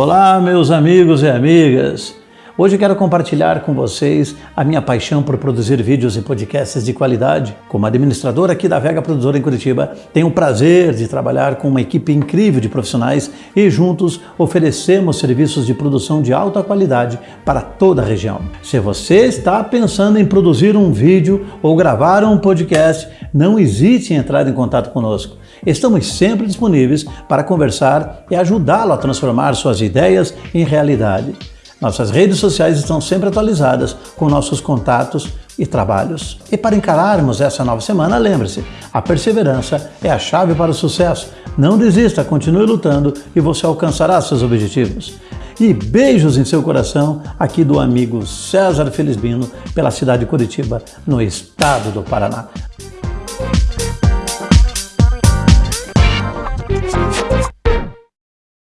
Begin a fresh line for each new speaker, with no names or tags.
Olá, meus amigos e amigas. Hoje quero compartilhar com vocês a minha paixão por produzir vídeos e podcasts de qualidade. Como administrador aqui da Vega Produtora em Curitiba, tenho o prazer de trabalhar com uma equipe incrível de profissionais e juntos oferecemos serviços de produção de alta qualidade para toda a região. Se você está pensando em produzir um vídeo ou gravar um podcast, não hesite em entrar em contato conosco. Estamos sempre disponíveis para conversar e ajudá-lo a transformar suas ideias em realidade. Nossas redes sociais estão sempre atualizadas com nossos contatos e trabalhos. E para encararmos essa nova semana, lembre-se, a perseverança é a chave para o sucesso. Não desista, continue lutando e você alcançará seus objetivos. E beijos em seu coração, aqui do amigo César Felizbino, pela cidade de Curitiba, no estado do Paraná.